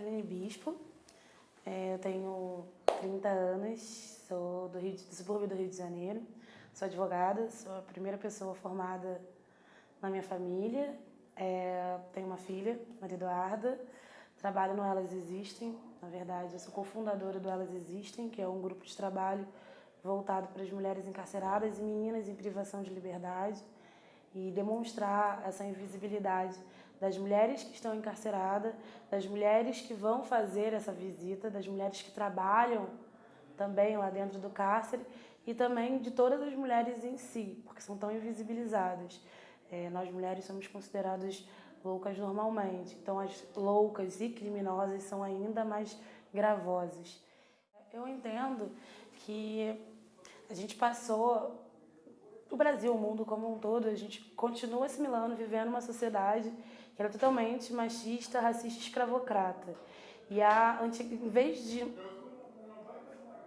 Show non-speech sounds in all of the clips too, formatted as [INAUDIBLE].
Caroline Bispo, é, eu tenho 30 anos, sou do, Rio do subúrbio do Rio de Janeiro, sou advogada, sou a primeira pessoa formada na minha família, é, tenho uma filha, Maria Eduarda, trabalho no Elas Existem, na verdade eu sou cofundadora do Elas Existem, que é um grupo de trabalho voltado para as mulheres encarceradas e meninas em privação de liberdade. E demonstrar essa invisibilidade das mulheres que estão encarceradas, das mulheres que vão fazer essa visita, das mulheres que trabalham também lá dentro do cárcere e também de todas as mulheres em si, porque são tão invisibilizadas. É, nós mulheres somos consideradas loucas normalmente, então as loucas e criminosas são ainda mais gravosas. Eu entendo que a gente passou o Brasil, o mundo como um todo, a gente continua assimilando, vivendo uma sociedade que era totalmente machista, racista, escravocrata. E a em vez de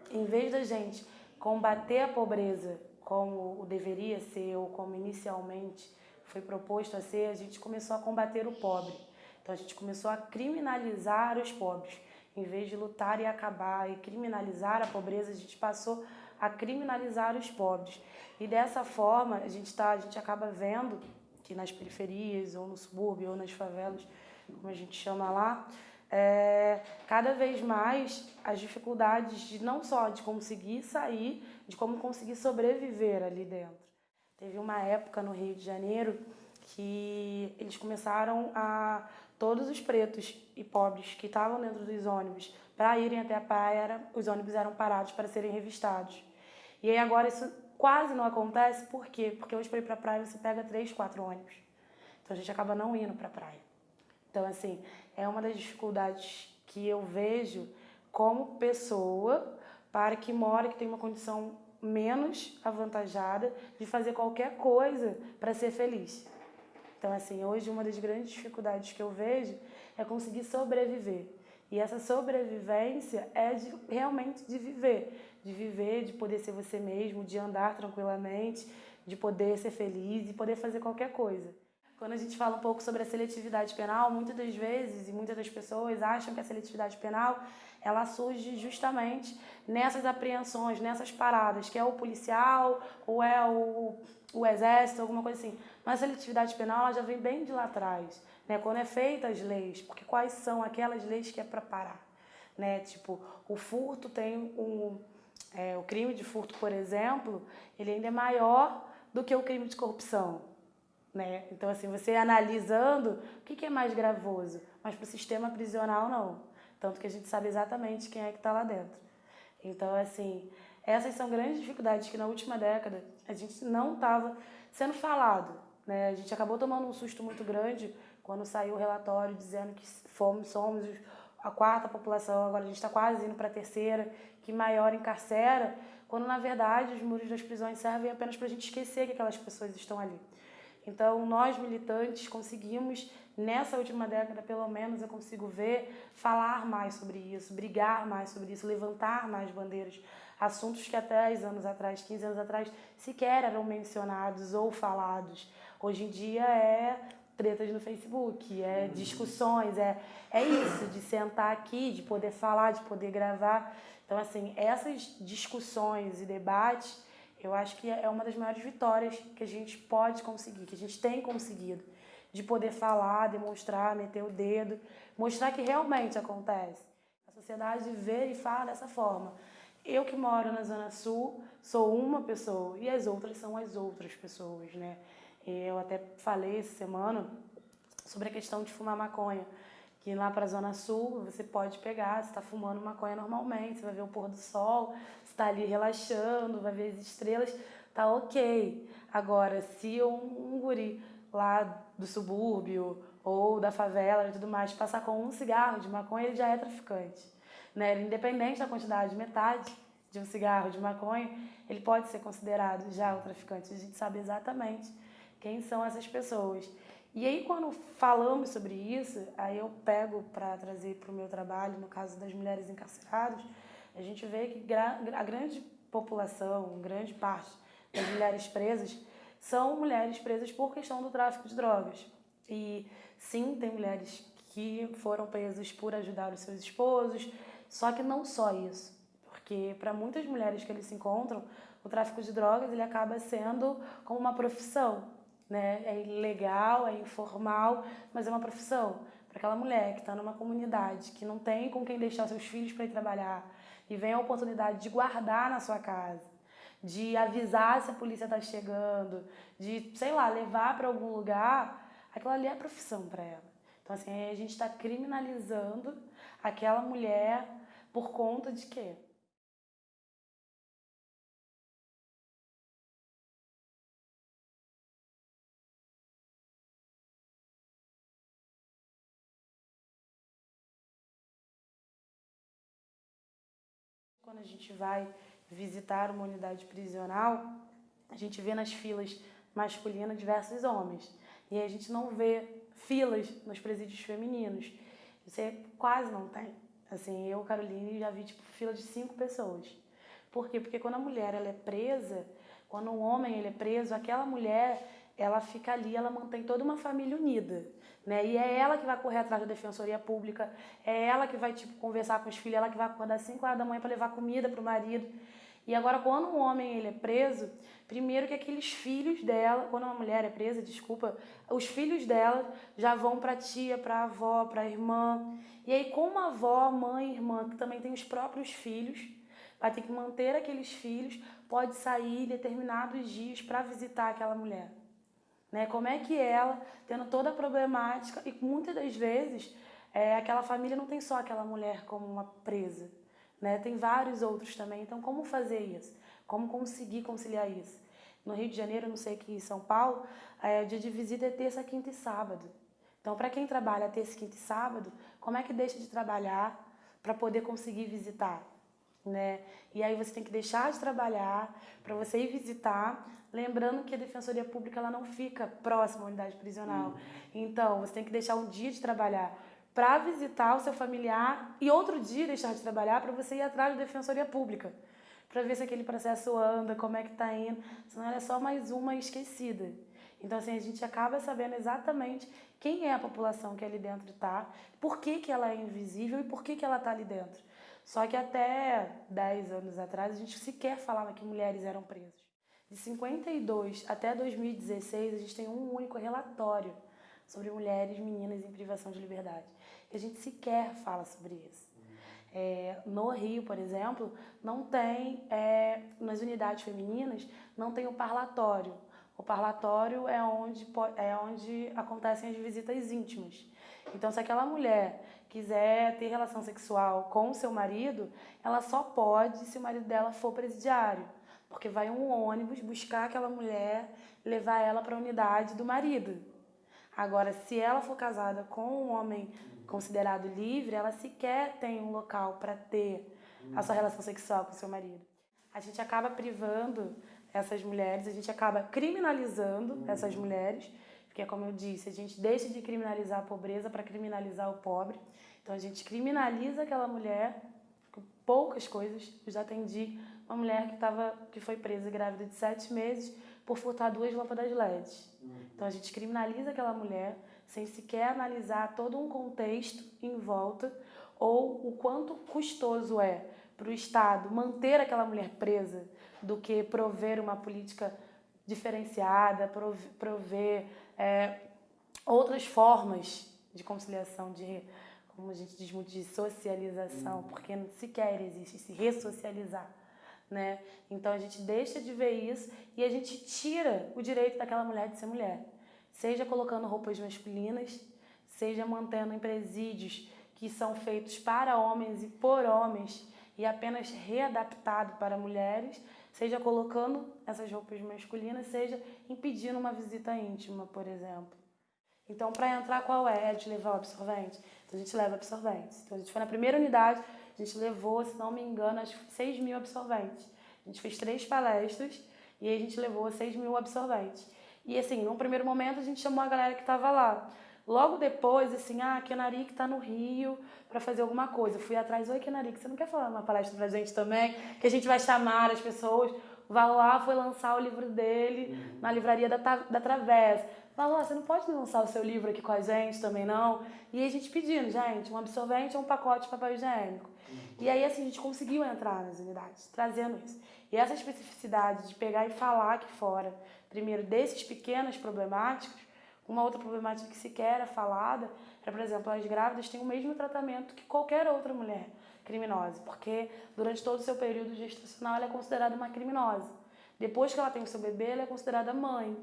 em vez da gente combater a pobreza como deveria ser ou como inicialmente foi proposto a ser, a gente começou a combater o pobre. Então a gente começou a criminalizar os pobres. Em vez de lutar e acabar e criminalizar a pobreza, a gente passou a criminalizar os pobres. E dessa forma, a gente, tá, a gente acaba vendo nas periferias, ou no subúrbio, ou nas favelas, como a gente chama lá, é, cada vez mais as dificuldades de não só de conseguir sair, de como conseguir sobreviver ali dentro. Teve uma época no Rio de Janeiro que eles começaram a todos os pretos e pobres que estavam dentro dos ônibus para irem até a praia, os ônibus eram parados para serem revistados. E aí agora isso quase não acontece, por quê? Porque hoje para ir para a praia você pega três, quatro ônibus. Então a gente acaba não indo para a praia. Então, assim, é uma das dificuldades que eu vejo como pessoa para que mora, que tem uma condição menos avantajada de fazer qualquer coisa para ser feliz. Então, assim, hoje uma das grandes dificuldades que eu vejo é conseguir sobreviver. E essa sobrevivência é de, realmente de viver, de viver, de poder ser você mesmo, de andar tranquilamente, de poder ser feliz e poder fazer qualquer coisa. Quando a gente fala um pouco sobre a seletividade penal, muitas das vezes e muitas das pessoas acham que a seletividade penal ela surge justamente nessas apreensões, nessas paradas, que é o policial ou é o, o exército, alguma coisa assim. Mas a seletividade penal ela já vem bem de lá atrás né? Quando é feita as leis, porque quais são aquelas leis que é para parar, né? Tipo, o furto tem um, é, o crime de furto, por exemplo, ele ainda é maior do que o crime de corrupção, né? Então, assim, você analisando, o que, que é mais gravoso? Mas para o sistema prisional, não. Tanto que a gente sabe exatamente quem é que está lá dentro. Então, assim, essas são grandes dificuldades que na última década a gente não estava sendo falado. Né? A gente acabou tomando um susto muito grande quando saiu o relatório dizendo que fomos, somos a quarta população, agora a gente está quase indo para a terceira, que maior encarcera, quando na verdade os muros das prisões servem apenas para a gente esquecer que aquelas pessoas estão ali. Então, nós militantes conseguimos, nessa última década, pelo menos eu consigo ver, falar mais sobre isso, brigar mais sobre isso, levantar mais bandeiras. Assuntos que até 10 anos atrás, 15 anos atrás, sequer eram mencionados ou falados. Hoje em dia é tretas no Facebook, é discussões, é, é isso, de sentar aqui, de poder falar, de poder gravar. Então, assim, essas discussões e debates, eu acho que é uma das maiores vitórias que a gente pode conseguir, que a gente tem conseguido. De poder falar, demonstrar, meter o dedo, mostrar que realmente acontece. A sociedade vê e fala dessa forma. Eu que moro na Zona Sul sou uma pessoa e as outras são as outras pessoas, né? Eu até falei essa semana sobre a questão de fumar maconha, que lá para a Zona Sul você pode pegar, você está fumando maconha normalmente, você vai ver o pôr do sol, está ali relaxando, vai ver as estrelas, tá ok. Agora, se um, um guri lá do subúrbio ou da favela e tudo mais passar com um cigarro de maconha, ele já é traficante. Né? Independente da quantidade, metade de um cigarro de maconha, ele pode ser considerado já o traficante. A gente sabe exatamente quem são essas pessoas? E aí, quando falamos sobre isso, aí eu pego para trazer para o meu trabalho, no caso das mulheres encarceradas, a gente vê que a grande população, grande parte das mulheres presas, são mulheres presas por questão do tráfico de drogas. E sim, tem mulheres que foram presos por ajudar os seus esposos. Só que não só isso, porque para muitas mulheres que eles se encontram, o tráfico de drogas ele acaba sendo como uma profissão, né? É ilegal, é informal, mas é uma profissão. Para aquela mulher que está numa comunidade, que não tem com quem deixar seus filhos para ir trabalhar, e vem a oportunidade de guardar na sua casa, de avisar se a polícia está chegando, de, sei lá, levar para algum lugar, aquilo ali é profissão para ela. Então, assim, a gente está criminalizando aquela mulher por conta de quê? Quando a gente vai visitar uma unidade prisional, a gente vê nas filas masculinas diversos homens. E a gente não vê filas nos presídios femininos. Você quase não tem. Assim, eu, Caroline, já vi tipo fila de cinco pessoas. Por quê? Porque quando a mulher ela é presa, quando um homem ele é preso, aquela mulher ela fica ali, ela mantém toda uma família unida. Né? E é ela que vai correr atrás da defensoria pública, é ela que vai tipo, conversar com os filhos, ela que vai acordar às 5 horas da manhã para levar comida para o marido. E agora, quando um homem ele é preso, primeiro que aqueles filhos dela, quando uma mulher é presa, desculpa, os filhos dela já vão para tia, para avó, para irmã. E aí, como a avó, mãe, irmã, que também tem os próprios filhos, vai ter que manter aqueles filhos, pode sair determinados dias para visitar aquela mulher. Né? Como é que ela, tendo toda a problemática, e muitas das vezes é, aquela família não tem só aquela mulher como uma presa, né? tem vários outros também. Então, como fazer isso? Como conseguir conciliar isso? No Rio de Janeiro, não sei aqui em São Paulo, é, o dia de visita é terça, quinta e sábado. Então, para quem trabalha terça, quinta e sábado, como é que deixa de trabalhar para poder conseguir visitar? Né? E aí você tem que deixar de trabalhar para você ir visitar, lembrando que a defensoria pública ela não fica próxima à unidade prisional. Uhum. Então, você tem que deixar um dia de trabalhar para visitar o seu familiar e outro dia deixar de trabalhar para você ir atrás da defensoria pública, para ver se aquele processo anda, como é que está indo, senão ela é só mais uma esquecida. Então, assim, a gente acaba sabendo exatamente quem é a população que ali dentro está, por que, que ela é invisível e por que, que ela está ali dentro. Só que até 10 anos atrás a gente sequer falava que mulheres eram presas. De 52 até 2016 a gente tem um único relatório sobre mulheres, meninas em privação de liberdade. E a gente sequer fala sobre isso. É, no Rio, por exemplo, não tem, é, nas unidades femininas, não tem o parlatório. O parlatório é onde, é onde acontecem as visitas íntimas. Então, se aquela mulher quiser ter relação sexual com o seu marido, ela só pode se o marido dela for presidiário, porque vai um ônibus buscar aquela mulher, levar ela para a unidade do marido. Agora, se ela for casada com um homem considerado livre, ela sequer tem um local para ter a sua relação sexual com o seu marido. A gente acaba privando essas mulheres, a gente acaba criminalizando essas mulheres porque, como eu disse, a gente deixa de criminalizar a pobreza para criminalizar o pobre. Então, a gente criminaliza aquela mulher com poucas coisas. Eu já atendi uma mulher que, tava, que foi presa grávida de sete meses por furtar duas lâmpadas LED. Então, a gente criminaliza aquela mulher sem sequer analisar todo um contexto em volta ou o quanto custoso é para o Estado manter aquela mulher presa do que prover uma política diferenciada, prover é, outras formas de conciliação, de, como a gente diz muito, de socialização, uhum. porque sequer existe se ressocializar. Né? Então a gente deixa de ver isso e a gente tira o direito daquela mulher de ser mulher. Seja colocando roupas masculinas, seja mantendo em presídios que são feitos para homens e por homens e apenas readaptado para mulheres, seja colocando essas roupas masculinas, seja impedindo uma visita íntima, por exemplo. Então, para entrar, qual é? É de levar o absorvente? A gente leva absorventes. Então, a gente foi na primeira unidade, a gente levou, se não me engano, acho que 6 mil absorventes. A gente fez três palestras e a gente levou 6 mil absorventes. E assim, num primeiro momento, a gente chamou a galera que estava lá. Logo depois, assim, ah, a Kenarik está no Rio para fazer alguma coisa. Eu fui atrás, oi Kenarik, você não quer falar uma palestra pra gente também? Que a gente vai chamar as pessoas. O Valois foi lançar o livro dele uhum. na livraria da, da Travessa. Falou, você não pode lançar o seu livro aqui com a gente também, não? E a gente pedindo, gente, um absorvente ou um pacote de papel higiênico. E aí, assim, a gente conseguiu entrar nas unidades, trazendo isso. E essa especificidade de pegar e falar aqui fora, primeiro, desses pequenas problemáticas, uma outra problemática que sequer era falada é, por exemplo, as grávidas têm o mesmo tratamento que qualquer outra mulher criminosa, porque durante todo o seu período gestacional ela é considerada uma criminosa. Depois que ela tem o seu bebê, ela é considerada mãe.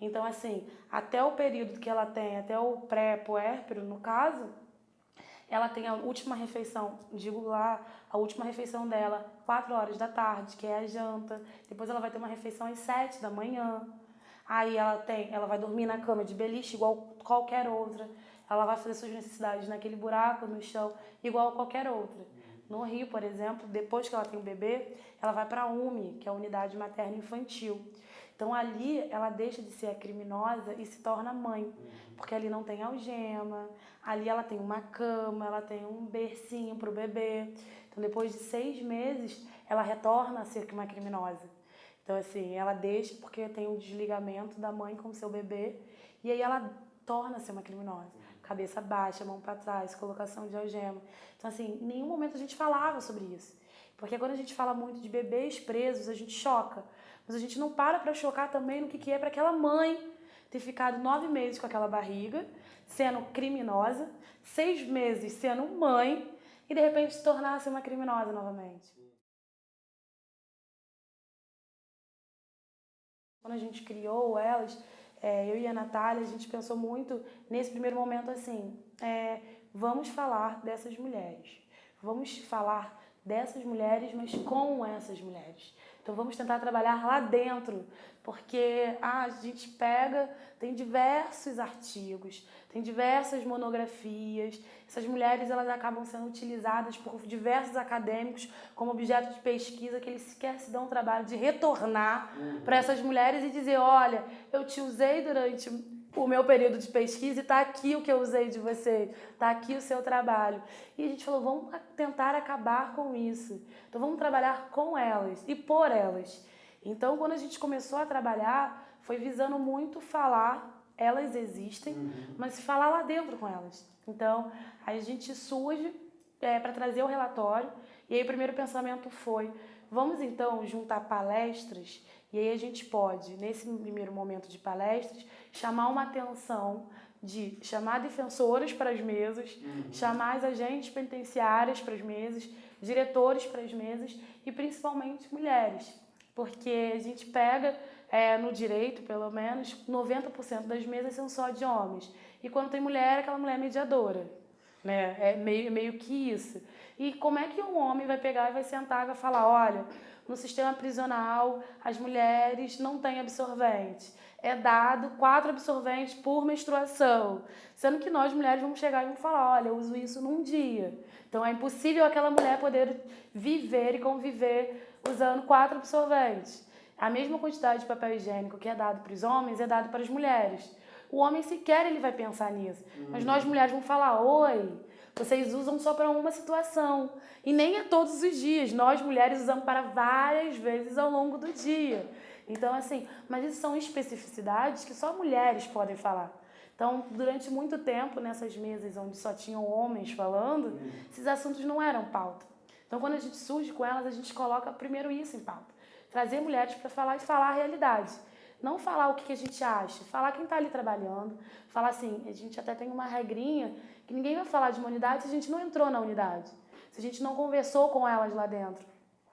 Então, assim, até o período que ela tem, até o pré-puérpero, no caso, ela tem a última refeição, digo lá, a última refeição dela, 4 horas da tarde, que é a janta. Depois ela vai ter uma refeição às 7 da manhã. Aí ela tem, ela vai dormir na cama de beliche igual qualquer outra. Ela vai fazer suas necessidades naquele buraco no chão igual qualquer outra. No Rio, por exemplo, depois que ela tem o bebê, ela vai para a UMI, que é a unidade materna infantil. Então ali ela deixa de ser a criminosa e se torna mãe, porque ali não tem algema, ali ela tem uma cama, ela tem um bercinho para o bebê. Então depois de seis meses ela retorna a ser uma criminosa. Então assim, ela deixa porque tem um desligamento da mãe com o seu bebê e aí ela torna-se uma criminosa. Cabeça baixa, mão para trás, colocação de algema. Então assim, em nenhum momento a gente falava sobre isso. Porque quando a gente fala muito de bebês presos, a gente choca. Mas a gente não para para chocar também no que, que é para aquela mãe ter ficado nove meses com aquela barriga, sendo criminosa, seis meses sendo mãe e de repente se tornasse uma criminosa novamente. Quando a gente criou elas, é, eu e a Natália, a gente pensou muito nesse primeiro momento assim: é, vamos falar dessas mulheres, vamos falar dessas mulheres, mas com essas mulheres. Então vamos tentar trabalhar lá dentro, porque ah, a gente pega, tem diversos artigos, tem diversas monografias. Essas mulheres elas acabam sendo utilizadas por diversos acadêmicos como objeto de pesquisa que eles sequer se dão o trabalho de retornar uhum. para essas mulheres e dizer, olha, eu te usei durante o meu período de pesquisa e está aqui o que eu usei de você, está aqui o seu trabalho. E a gente falou, vamos tentar acabar com isso. Então vamos trabalhar com elas e por elas. Então quando a gente começou a trabalhar, foi visando muito falar, elas existem, uhum. mas falar lá dentro com elas. Então aí a gente surge é, para trazer o relatório e aí o primeiro pensamento foi, vamos então juntar palestras e aí a gente pode, nesse primeiro momento de palestras, chamar uma atenção de chamar defensoras para as mesas, uhum. chamar as agentes penitenciárias para as mesas, diretores para as mesas e principalmente mulheres. Porque a gente pega é, no direito, pelo menos, 90% das mesas são só de homens. E quando tem mulher, é aquela mulher mediadora. Né? É meio, meio que isso. E como é que um homem vai pegar e vai sentar e vai falar, olha, no sistema prisional as mulheres não têm absorvente é dado quatro absorventes por menstruação, sendo que nós mulheres vamos chegar e vamos falar, olha, eu uso isso num dia. Então é impossível aquela mulher poder viver e conviver usando quatro absorventes. A mesma quantidade de papel higiênico que é dado para os homens é dado para as mulheres. O homem sequer ele vai pensar nisso. Mas nós mulheres vamos falar, oi, vocês usam só para uma situação. E nem é todos os dias. Nós mulheres usamos para várias vezes ao longo do dia. Então, assim, mas isso são especificidades que só mulheres podem falar. Então, durante muito tempo, nessas mesas onde só tinham homens falando, esses assuntos não eram pauta. Então, quando a gente surge com elas, a gente coloca primeiro isso em pauta. Trazer mulheres para falar e falar a realidade. Não falar o que a gente acha, falar quem está ali trabalhando. Falar assim, a gente até tem uma regrinha ninguém vai falar de uma unidade se a gente não entrou na unidade. Se a gente não conversou com elas lá dentro.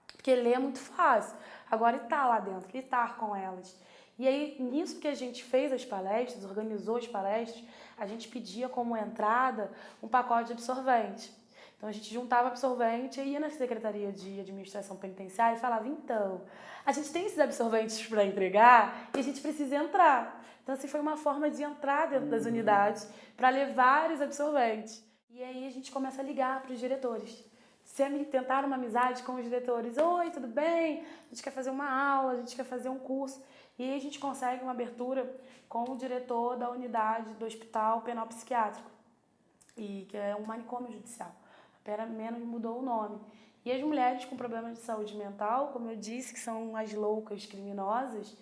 Porque ler é muito fácil. Agora estar lá dentro, estar com elas. E aí, nisso que a gente fez as palestras, organizou as palestras, a gente pedia como entrada um pacote de absorvente. Então a gente juntava absorvente e ia na Secretaria de Administração Penitenciária e falava: então, a gente tem esses absorventes para entregar e a gente precisa entrar. Então, assim, foi uma forma de entrar dentro das unidades para levar os absorventes. E aí a gente começa a ligar para os diretores se tentar uma amizade com os diretores. Oi, tudo bem? A gente quer fazer uma aula, a gente quer fazer um curso. E aí a gente consegue uma abertura com o diretor da unidade do Hospital Penal Psiquiátrico, e que é um manicômio judicial. Apenas menos mudou o nome. E as mulheres com problemas de saúde mental, como eu disse, que são as loucas criminosas,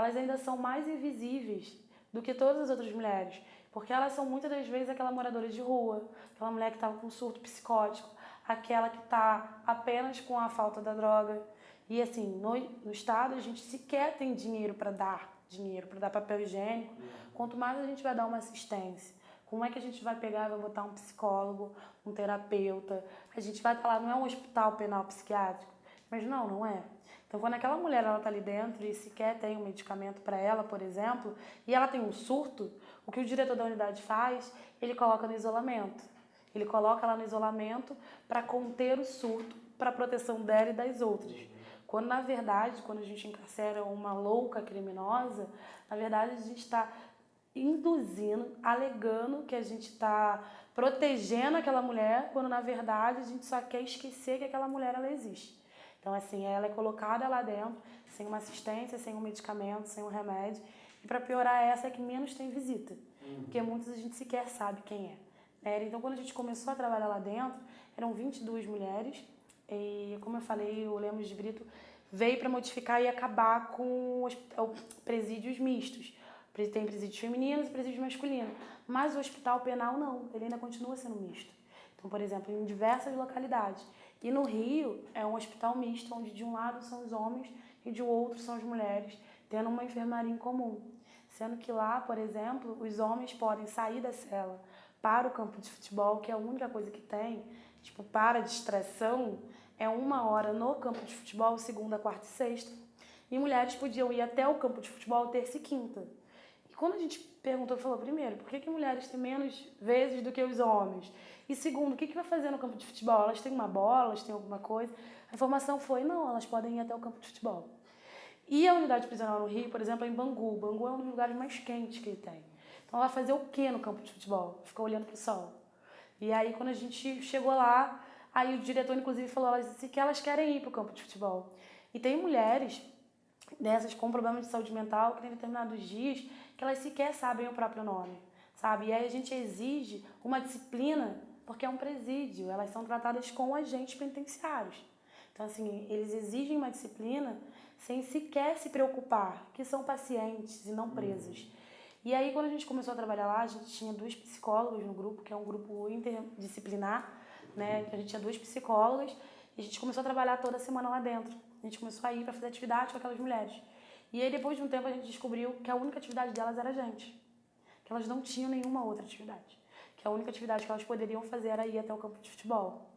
elas ainda são mais invisíveis do que todas as outras mulheres. Porque elas são muitas das vezes aquela moradora de rua, aquela mulher que estava com surto psicótico, aquela que está apenas com a falta da droga. E assim, no, no estado a gente sequer tem dinheiro para dar dinheiro, para dar papel higiênico, quanto mais a gente vai dar uma assistência. Como é que a gente vai pegar e vai botar um psicólogo, um terapeuta? A gente vai falar, não é um hospital penal psiquiátrico. Mas não, não é. Então, quando aquela mulher ela está ali dentro e sequer tem um medicamento para ela, por exemplo, e ela tem um surto, o que o diretor da unidade faz, ele coloca no isolamento. Ele coloca ela no isolamento para conter o surto, para proteção dela e das outras. Quando, na verdade, quando a gente encarcera uma louca criminosa, na verdade, a gente está induzindo, alegando que a gente está protegendo aquela mulher, quando, na verdade, a gente só quer esquecer que aquela mulher ela existe. Então, assim, ela é colocada lá dentro, sem uma assistência, sem um medicamento, sem um remédio. E para piorar, essa é que menos tem visita. Uhum. Porque muitas a gente sequer sabe quem é. Né? Então, quando a gente começou a trabalhar lá dentro, eram 22 mulheres. E, como eu falei, o Lemos de Brito veio para modificar e acabar com os presídios mistos. Tem presídios femininos e presídios masculinos. Mas o hospital penal não, ele ainda continua sendo misto. Então, por exemplo, em diversas localidades. E no Rio é um hospital misto, onde de um lado são os homens e de outro são as mulheres, tendo uma enfermaria em comum. Sendo que lá, por exemplo, os homens podem sair da cela para o campo de futebol, que é a única coisa que tem, tipo, para distração, é uma hora no campo de futebol, segunda, quarta e sexta. E mulheres podiam ir até o campo de futebol terça e quinta. E quando a gente perguntou, falou, primeiro, por que, que mulheres têm menos vezes do que os homens? E segundo, o que, que vai fazer no campo de futebol? Elas têm uma bola, elas têm alguma coisa? A informação foi, não, elas podem ir até o campo de futebol. E a unidade prisional no Rio, por exemplo, é em Bangu. Bangu é um dos lugares mais quentes que tem. Então ela vai fazer o que no campo de futebol? Ficar olhando para o sol. E aí quando a gente chegou lá, aí o diretor inclusive falou elas que elas querem ir para o campo de futebol. E tem mulheres dessas com problemas de saúde mental que tem determinados dias que elas sequer sabem o próprio nome, sabe? E aí a gente exige uma disciplina porque é um presídio, elas são tratadas com agentes penitenciários. Então, assim, eles exigem uma disciplina sem sequer se preocupar que são pacientes e não uhum. presos. E aí, quando a gente começou a trabalhar lá, a gente tinha duas psicólogas no grupo, que é um grupo interdisciplinar, né? A gente tinha duas psicólogas e a gente começou a trabalhar toda semana lá dentro. A gente começou a ir para fazer atividade com aquelas mulheres. E aí, depois de um tempo, a gente descobriu que a única atividade delas era a gente. Que elas não tinham nenhuma outra atividade que a única atividade que elas poderiam fazer era ir até o campo de futebol.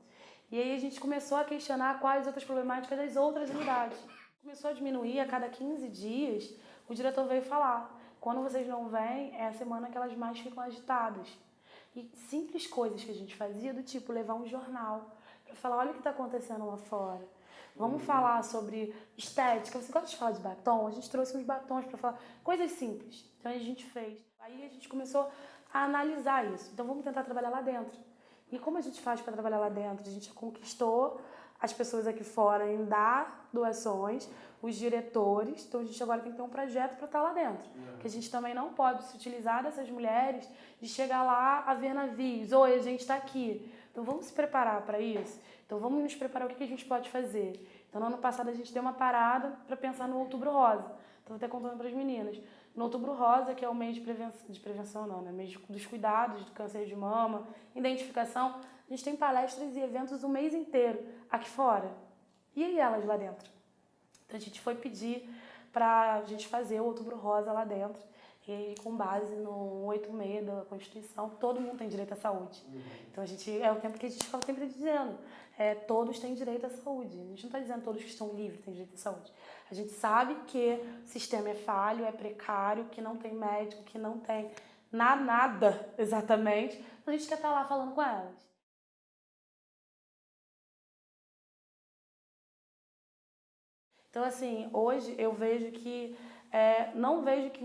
E aí a gente começou a questionar quais outras problemáticas das outras unidades. Começou a diminuir a cada 15 dias, o diretor veio falar: quando vocês não vêm, é a semana que elas mais ficam agitadas. E simples coisas que a gente fazia, do tipo levar um jornal para falar: olha o que está acontecendo lá fora. Vamos uhum. falar sobre estética. Você gosta de falar de batom? A gente trouxe uns batons para falar coisas simples. Então a gente fez. Aí a gente começou a analisar isso. Então vamos tentar trabalhar lá dentro. E como a gente faz para trabalhar lá dentro? A gente conquistou as pessoas aqui fora em dar doações, os diretores. Então a gente agora tem que ter um projeto para estar tá lá dentro. É. Que a gente também não pode se utilizar dessas mulheres de chegar lá a ver navios. Oi, a gente está aqui. Então vamos se preparar para isso. Então vamos nos preparar o que a gente pode fazer. Então no ano passado a gente deu uma parada para pensar no Outubro Rosa. Vou até contando para as meninas. No Outubro Rosa, que é o mês de prevenção, de prevenção não, né? mês dos cuidados do câncer de mama, identificação, a gente tem palestras e eventos o mês inteiro aqui fora. E elas lá dentro? Então a gente foi pedir para a gente fazer o Outubro Rosa lá dentro. E com base no 86 da Constituição, todo mundo tem direito à saúde. Uhum. Então a gente é o tempo que a gente fala sempre dizendo, é, todos têm direito à saúde. A gente não está dizendo todos que estão livres têm direito à saúde. A gente sabe que o sistema é falho, é precário, que não tem médico, que não tem nada, nada [LAUGHS] exatamente. A gente quer estar tá lá falando com elas. Então, assim, hoje eu vejo que, é, não vejo que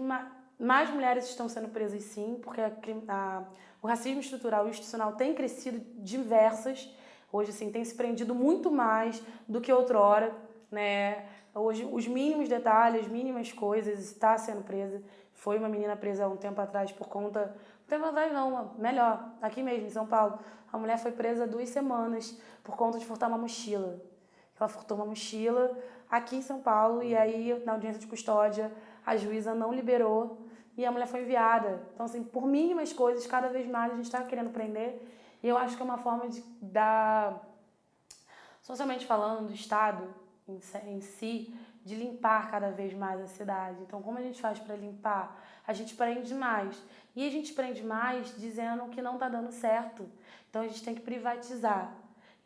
mais mulheres estão sendo presas sim, porque a, a, o racismo estrutural e institucional tem crescido diversas. Hoje, assim, tem se prendido muito mais do que outrora, né? Hoje, os mínimos detalhes, as mínimas coisas, está sendo presa. Foi uma menina presa há um tempo atrás por conta. Um tempo atrás, não, melhor, aqui mesmo, em São Paulo. A mulher foi presa duas semanas por conta de furtar uma mochila. Ela furtou uma mochila aqui em São Paulo e aí, na audiência de custódia, a juíza não liberou e a mulher foi enviada. Então, assim, por mínimas coisas, cada vez mais a gente está querendo prender. E eu acho que é uma forma de dar, socialmente falando, do Estado em, em si, de limpar cada vez mais a cidade. Então, como a gente faz para limpar? A gente prende mais. E a gente prende mais dizendo que não está dando certo. Então, a gente tem que privatizar.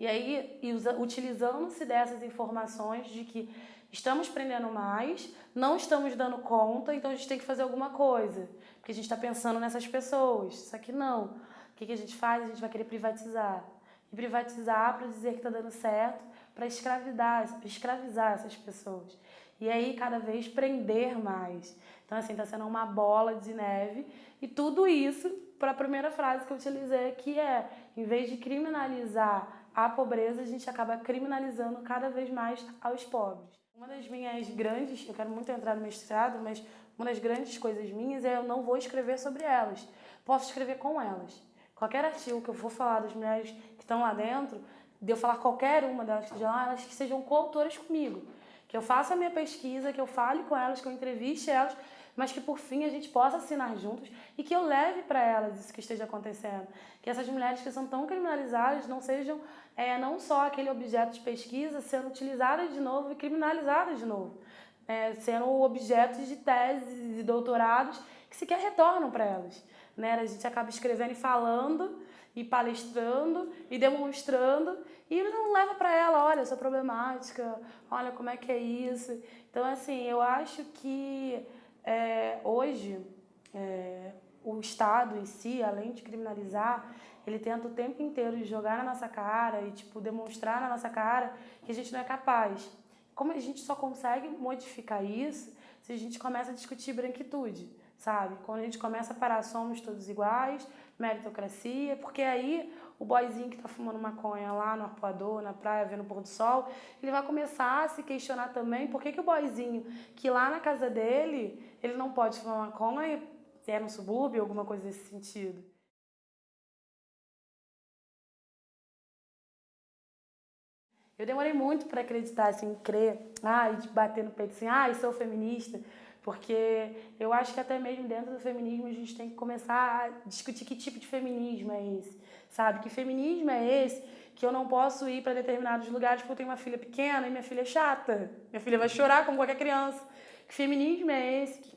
E aí, utilizando-se dessas informações de que estamos prendendo mais, não estamos dando conta, então a gente tem que fazer alguma coisa. Porque a gente está pensando nessas pessoas. Só que não. O que, que a gente faz? A gente vai querer privatizar. E privatizar para dizer que está dando certo, para escravidar, escravizar essas pessoas. E aí, cada vez prender mais. Então, assim, está sendo uma bola de neve. E tudo isso para a primeira frase que eu utilizei, que é, em vez de criminalizar a pobreza, a gente acaba criminalizando cada vez mais aos pobres. Uma das minhas grandes, eu quero muito entrar no mestrado, mas uma das grandes coisas minhas é eu não vou escrever sobre elas. Posso escrever com elas. Qualquer artigo que eu for falar das mulheres que estão lá dentro, de eu falar qualquer uma delas que lá, elas que sejam coautoras comigo. Que eu faça a minha pesquisa, que eu fale com elas, que eu entreviste elas, mas que por fim a gente possa assinar juntos e que eu leve para elas isso que esteja acontecendo. Que essas mulheres que são tão criminalizadas não sejam é, não só aquele objeto de pesquisa sendo utilizado de novo e criminalizado de novo, é, sendo objetos de teses e doutorados que sequer retornam para elas. Né? A gente acaba escrevendo e falando e palestrando e demonstrando e não leva para ela, olha, essa problemática, olha como é que é isso. Então, assim, eu acho que é, hoje é, o Estado em si, além de criminalizar, ele tenta o tempo inteiro jogar na nossa cara e tipo demonstrar na nossa cara que a gente não é capaz. Como a gente só consegue modificar isso se a gente começa a discutir branquitude, sabe? Quando a gente começa a parar somos todos iguais, meritocracia, porque aí o boyzinho que está fumando maconha lá no arpoador, na praia, vendo o pôr do sol, ele vai começar a se questionar também por que, que o boyzinho que lá na casa dele, ele não pode fumar maconha, se é no subúrbio, alguma coisa nesse sentido. Eu demorei muito para acreditar, assim, crer, ah, e bater no peito assim, ah, eu sou feminista, porque eu acho que até mesmo dentro do feminismo a gente tem que começar a discutir que tipo de feminismo é esse, sabe? Que feminismo é esse que eu não posso ir para determinados lugares porque eu tenho uma filha pequena e minha filha é chata, minha filha vai chorar como qualquer criança. Que feminismo é esse? Que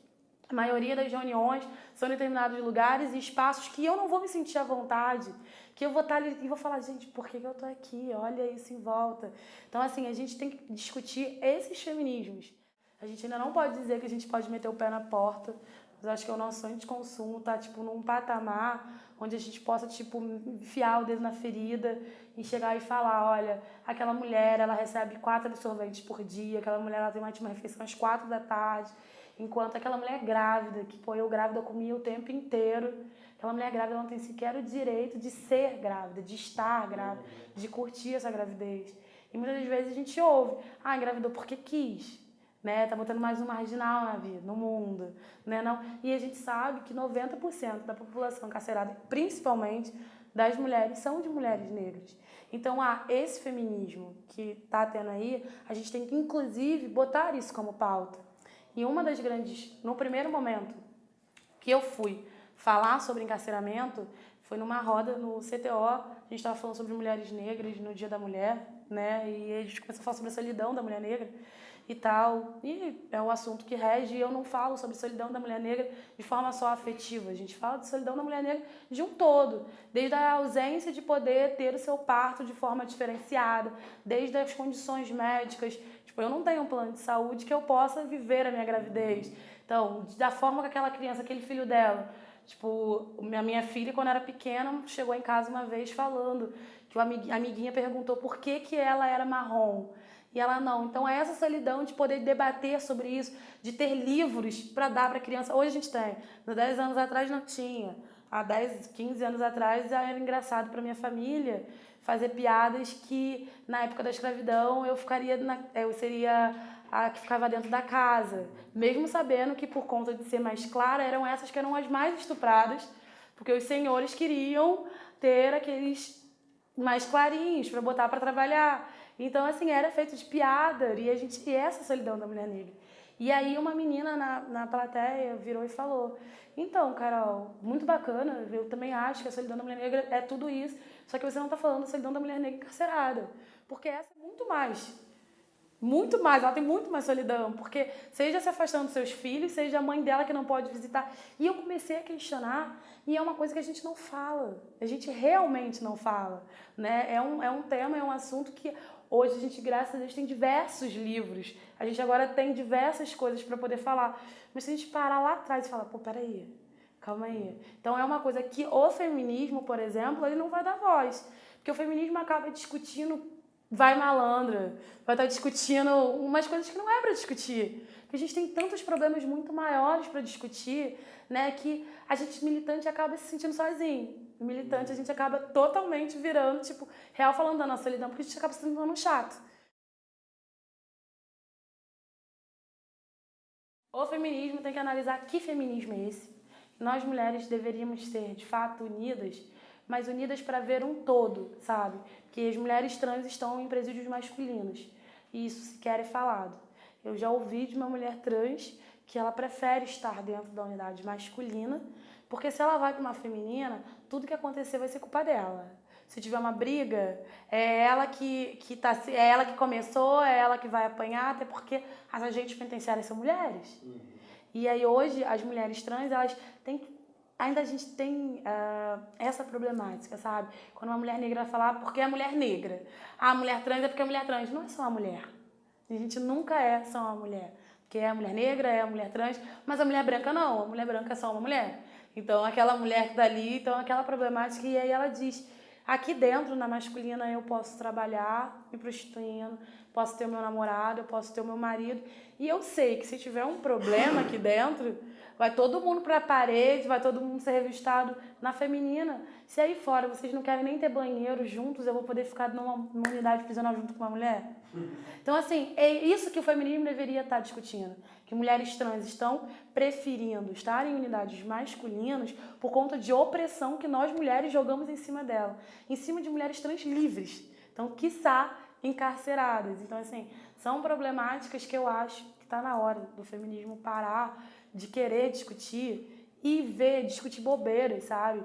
a maioria das reuniões são em determinados lugares e espaços que eu não vou me sentir à vontade, que eu vou estar ali e vou falar, gente, por que, eu tô aqui? Olha isso em volta. Então, assim, a gente tem que discutir esses feminismos. A gente ainda não pode dizer que a gente pode meter o pé na porta, mas acho que o nosso sonho de consumo tá, tipo, num patamar onde a gente possa, tipo, enfiar o dedo na ferida e chegar e falar, olha, aquela mulher, ela recebe quatro absorventes por dia, aquela mulher, ela tem uma refeição às quatro da tarde, enquanto aquela mulher grávida, que, pô, eu grávida comia o tempo inteiro, Aquela mulher grávida não tem sequer o direito de ser grávida, de estar grávida, de curtir essa gravidez. E muitas vezes a gente ouve, ah, engravidou porque quis, né? Tá botando mais um marginal na vida, no mundo, né? Não. E a gente sabe que 90% da população carcerada, principalmente das mulheres, são de mulheres negras. Então, ah, esse feminismo que está tendo aí, a gente tem que inclusive botar isso como pauta. E uma das grandes, no primeiro momento que eu fui falar sobre encarceramento foi numa roda no CTO. A gente estava falando sobre mulheres negras no Dia da Mulher, né? E a gente começou a falar sobre a solidão da mulher negra e tal. E é um assunto que rege. E eu não falo sobre solidão da mulher negra de forma só afetiva. A gente fala de solidão da mulher negra de um todo, desde a ausência de poder ter o seu parto de forma diferenciada, desde as condições médicas. Tipo, eu não tenho um plano de saúde que eu possa viver a minha gravidez. Então, da forma que aquela criança, aquele filho dela Tipo, a minha filha, quando era pequena, chegou em casa uma vez falando que a amiguinha perguntou por que, que ela era marrom. E ela não. Então, é essa solidão de poder debater sobre isso, de ter livros para dar para criança. Hoje a gente tem. Há 10 anos atrás não tinha. Há 10, 15 anos atrás era engraçado para minha família fazer piadas que, na época da escravidão, eu ficaria na, eu seria a que ficava dentro da casa, mesmo sabendo que por conta de ser mais clara eram essas que eram as mais estupradas, porque os senhores queriam ter aqueles mais clarinhos para botar para trabalhar. Então assim era feito de piada e a gente e essa solidão da mulher negra. E aí uma menina na, na plateia virou e falou: Então, Carol, muito bacana, eu também acho que a solidão da mulher negra é tudo isso, só que você não está falando da solidão da mulher negra encarcerada. Porque essa é muito mais. Muito mais, ela tem muito mais solidão, porque seja se afastando dos seus filhos, seja a mãe dela que não pode visitar. E eu comecei a questionar, e é uma coisa que a gente não fala, a gente realmente não fala. Né? É, um, é um tema, é um assunto que hoje a gente, graças a Deus, tem diversos livros, a gente agora tem diversas coisas para poder falar. Mas se a gente parar lá atrás e falar, pô, peraí, calma aí. Então é uma coisa que o feminismo, por exemplo, ele não vai dar voz. Porque o feminismo acaba discutindo vai malandra, vai estar discutindo umas coisas que não é para discutir. Porque a gente tem tantos problemas muito maiores para discutir, né, que a gente militante acaba se sentindo sozinho. Militante a gente acaba totalmente virando, tipo, real falando da nossa solidão, porque a gente acaba se tornando chato. O feminismo tem que analisar que feminismo é esse. Nós mulheres deveríamos ser, de fato, unidas mas unidas para ver um todo, sabe? Que as mulheres trans estão em presídios masculinos. E isso sequer é falado. Eu já ouvi de uma mulher trans que ela prefere estar dentro da unidade masculina, porque se ela vai para uma feminina, tudo que acontecer vai ser culpa dela. Se tiver uma briga, é ela que, que tá, é ela que começou, é ela que vai apanhar, até porque as agentes penitenciárias são mulheres. Uhum. E aí hoje as mulheres trans, elas têm que ainda a gente tem uh, essa problemática, sabe? Quando uma mulher negra falar porque é mulher negra. Ah, a mulher trans é porque é mulher trans. Não é só uma mulher. A gente nunca é só uma mulher. Porque é a mulher negra, é a mulher trans, mas a mulher branca não. A mulher branca é só uma mulher. Então, aquela mulher que tá ali, então aquela problemática, e aí ela diz, aqui dentro, na masculina, eu posso trabalhar me prostituindo, posso ter o meu namorado, eu posso ter o meu marido, e eu sei que se tiver um problema aqui dentro, vai todo mundo para a parede, vai todo mundo ser revistado na feminina. Se aí fora vocês não querem nem ter banheiro juntos, eu vou poder ficar numa, numa unidade prisional junto com uma mulher? [LAUGHS] Então, assim, é isso que o feminismo deveria estar discutindo. Que mulheres trans estão preferindo estar em unidades masculinas por conta de opressão que nós mulheres jogamos em cima dela. Em cima de mulheres trans livres. Então, quiçá, encarceradas. Então, assim, são problemáticas que eu acho que está na hora do feminismo parar de querer discutir e ver, discutir bobeiras, sabe?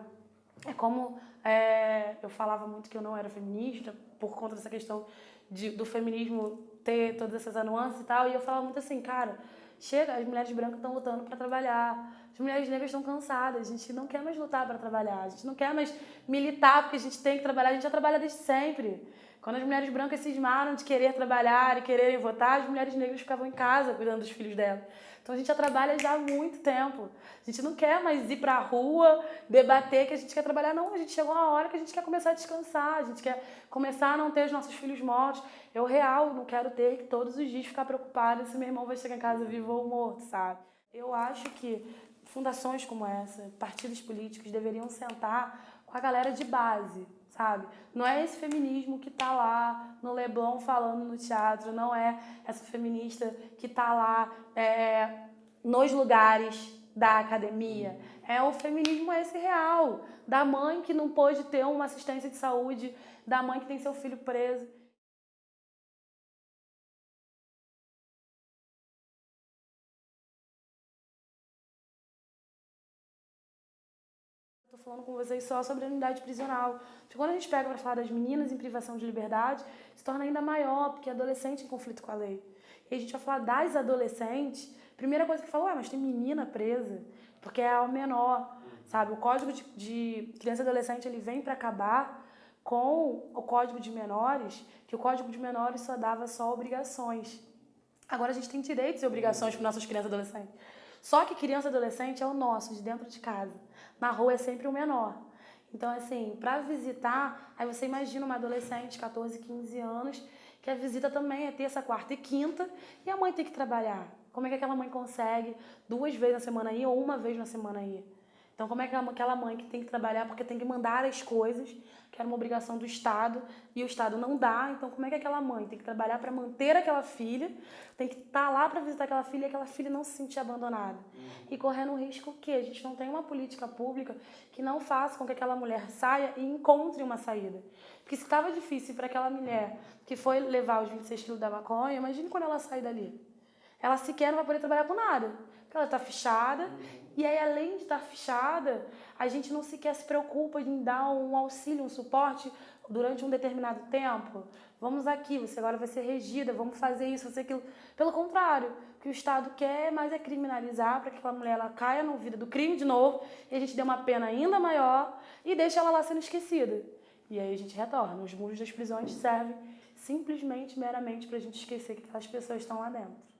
É como é, eu falava muito que eu não era feminista por conta dessa questão de, do feminismo ter todas essas nuances e tal, e eu falava muito assim, cara, chega, as mulheres brancas estão lutando para trabalhar, as mulheres negras estão cansadas, a gente não quer mais lutar para trabalhar, a gente não quer mais militar porque a gente tem que trabalhar, a gente já trabalha desde sempre. Quando as mulheres brancas cismaram de querer trabalhar e quererem votar, as mulheres negras ficavam em casa cuidando dos filhos delas. Então a gente já trabalha já há muito tempo. A gente não quer mais ir para a rua, debater que a gente quer trabalhar, não. A gente chegou a hora que a gente quer começar a descansar, a gente quer começar a não ter os nossos filhos mortos. Eu, real, não quero ter que todos os dias ficar preocupada se meu irmão vai chegar em casa vivo ou morto, sabe? Eu acho que fundações como essa, partidos políticos deveriam sentar com a galera de base, sabe? Não é esse feminismo que tá lá no Leblon falando no teatro, não é essa feminista que tá lá é, nos lugares da academia. É o feminismo esse real, da mãe que não pôde ter uma assistência de saúde, da mãe que tem seu filho preso. Falando com vocês só sobre a unidade prisional. Porque quando a gente pega para falar das meninas em privação de liberdade, se torna ainda maior, porque é adolescente em conflito com a lei. E a gente vai falar das adolescentes, primeira coisa que fala, ué, mas tem menina presa, porque é ao menor, sabe? O código de, de criança e adolescente ele vem para acabar com o código de menores, que o código de menores só dava só obrigações. Agora a gente tem direitos e obrigações para nossas crianças e adolescentes. Só que criança e adolescente é o nosso, de dentro de casa. Na rua é sempre o menor. Então, assim, para visitar, aí você imagina uma adolescente, 14, 15 anos, que a visita também é terça, quarta e quinta, e a mãe tem que trabalhar. Como é que aquela mãe consegue duas vezes na semana ir ou uma vez na semana ir? Então, como é que aquela mãe que tem que trabalhar porque tem que mandar as coisas, que era uma obrigação do Estado, e o Estado não dá, então como é que aquela mãe tem que trabalhar para manter aquela filha, tem que estar tá lá para visitar aquela filha e aquela filha não se sentir abandonada. Uhum. E correndo o risco que a gente não tem uma política pública que não faça com que aquela mulher saia e encontre uma saída. Porque se estava difícil para aquela mulher que foi levar os 26 quilos da maconha, imagine quando ela sai dali. Ela sequer não vai poder trabalhar com nada. Porque ela está fichada, uhum. e aí além de estar fichada, a gente não sequer se preocupa em dar um auxílio, um suporte durante um determinado tempo. Vamos aqui, você agora vai ser regida, vamos fazer isso, fazer aquilo. Pelo contrário, o que o Estado quer mais é criminalizar para que aquela mulher ela caia no vida do crime de novo e a gente dê uma pena ainda maior e deixe ela lá sendo esquecida. E aí a gente retorna. Os muros das prisões servem simplesmente, meramente, para a gente esquecer que aquelas pessoas estão lá dentro.